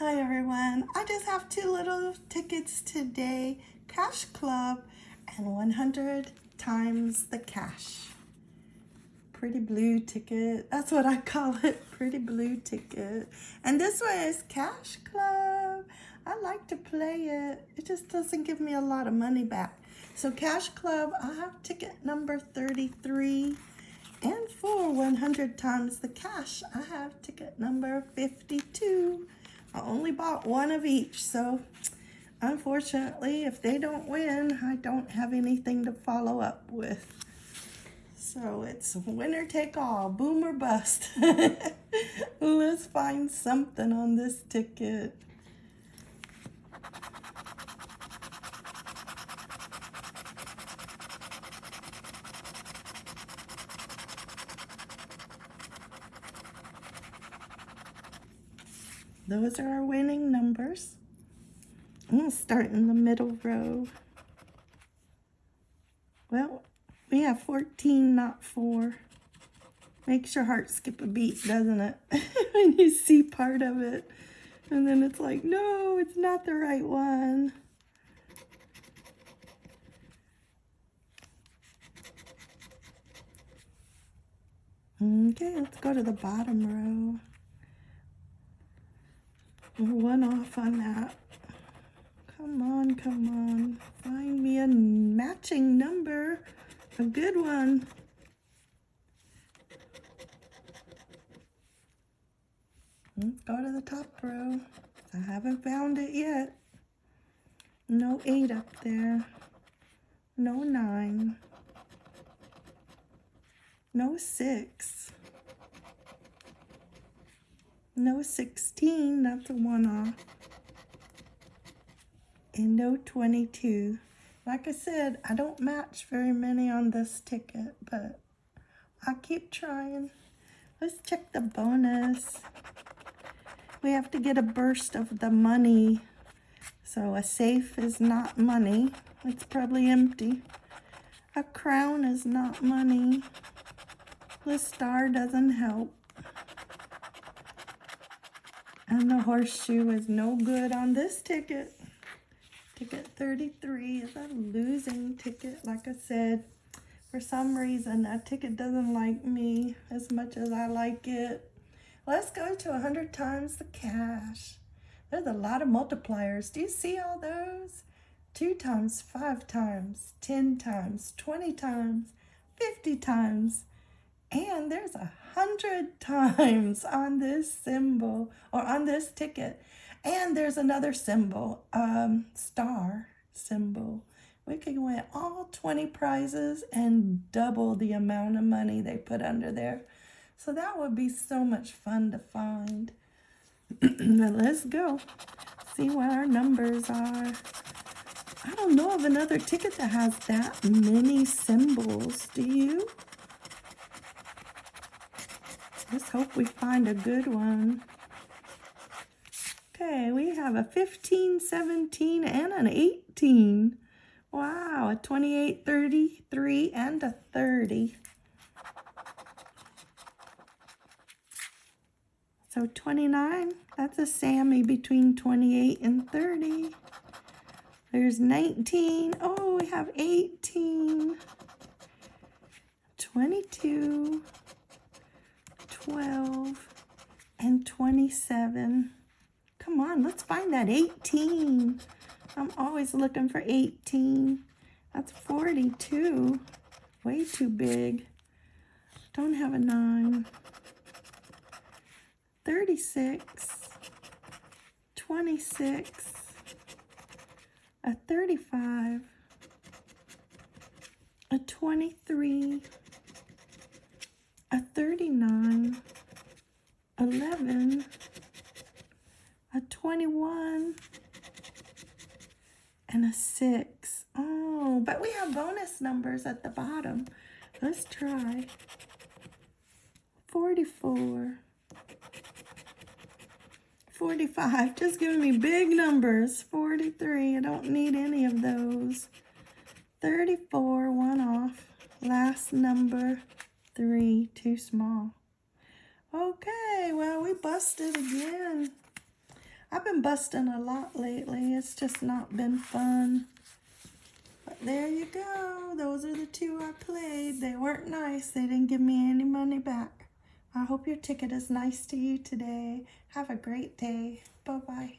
everyone. I just have two little tickets today. Cash Club and 100 times the cash. Pretty blue ticket. That's what I call it. Pretty blue ticket. And this one is Cash Club. I like to play it. It just doesn't give me a lot of money back. So Cash Club, I have ticket number 33. And for 100 times the cash, I have ticket number 52. I only bought one of each, so unfortunately, if they don't win, I don't have anything to follow up with. So it's winner take all, boom or bust. Let's find something on this ticket. Those are our winning numbers. I'm going to start in the middle row. Well, we have 14, not 4. Makes your heart skip a beat, doesn't it? when you see part of it. And then it's like, no, it's not the right one. Okay, let's go to the bottom row. One off on that. Come on, come on. Find me a matching number. A good one. Let's go to the top row. I haven't found it yet. No eight up there. No nine. No six. No 16, that's a one-off. And no 22. Like I said, I don't match very many on this ticket, but i keep trying. Let's check the bonus. We have to get a burst of the money. So a safe is not money. It's probably empty. A crown is not money. The star doesn't help. And the horseshoe is no good on this ticket. Ticket 33 is a losing ticket, like I said. For some reason, that ticket doesn't like me as much as I like it. Let's go to 100 times the cash. There's a lot of multipliers. Do you see all those? Two times, five times, 10 times, 20 times, 50 times, and there's a hundred times on this symbol or on this ticket. And there's another symbol, um, star symbol. We could win all 20 prizes and double the amount of money they put under there. So that would be so much fun to find. let's go. See what our numbers are. I don't know of another ticket that has that many symbols. Do you? Let's hope we find a good one. Okay, we have a 15, 17, and an 18. Wow, a 28, 33, and a 30. So 29, that's a Sammy between 28 and 30. There's 19. Oh, we have 18. 22. 12 and 27. Come on, let's find that 18. I'm always looking for 18. That's 42. Way too big. Don't have a 9. 36. 26. A 35. A 23 a 39, 11, a 21, 6. Oh, but we have bonus numbers at the bottom. Let's try. 44, 45, just giving me big numbers. 43, I don't need any of those. 34, one off. Last number, three, too small. Okay, well, we busted again. I've been busting a lot lately. It's just not been fun. But there you go. Those are the two I played. They weren't nice. They didn't give me any money back. I hope your ticket is nice to you today. Have a great day. Bye-bye.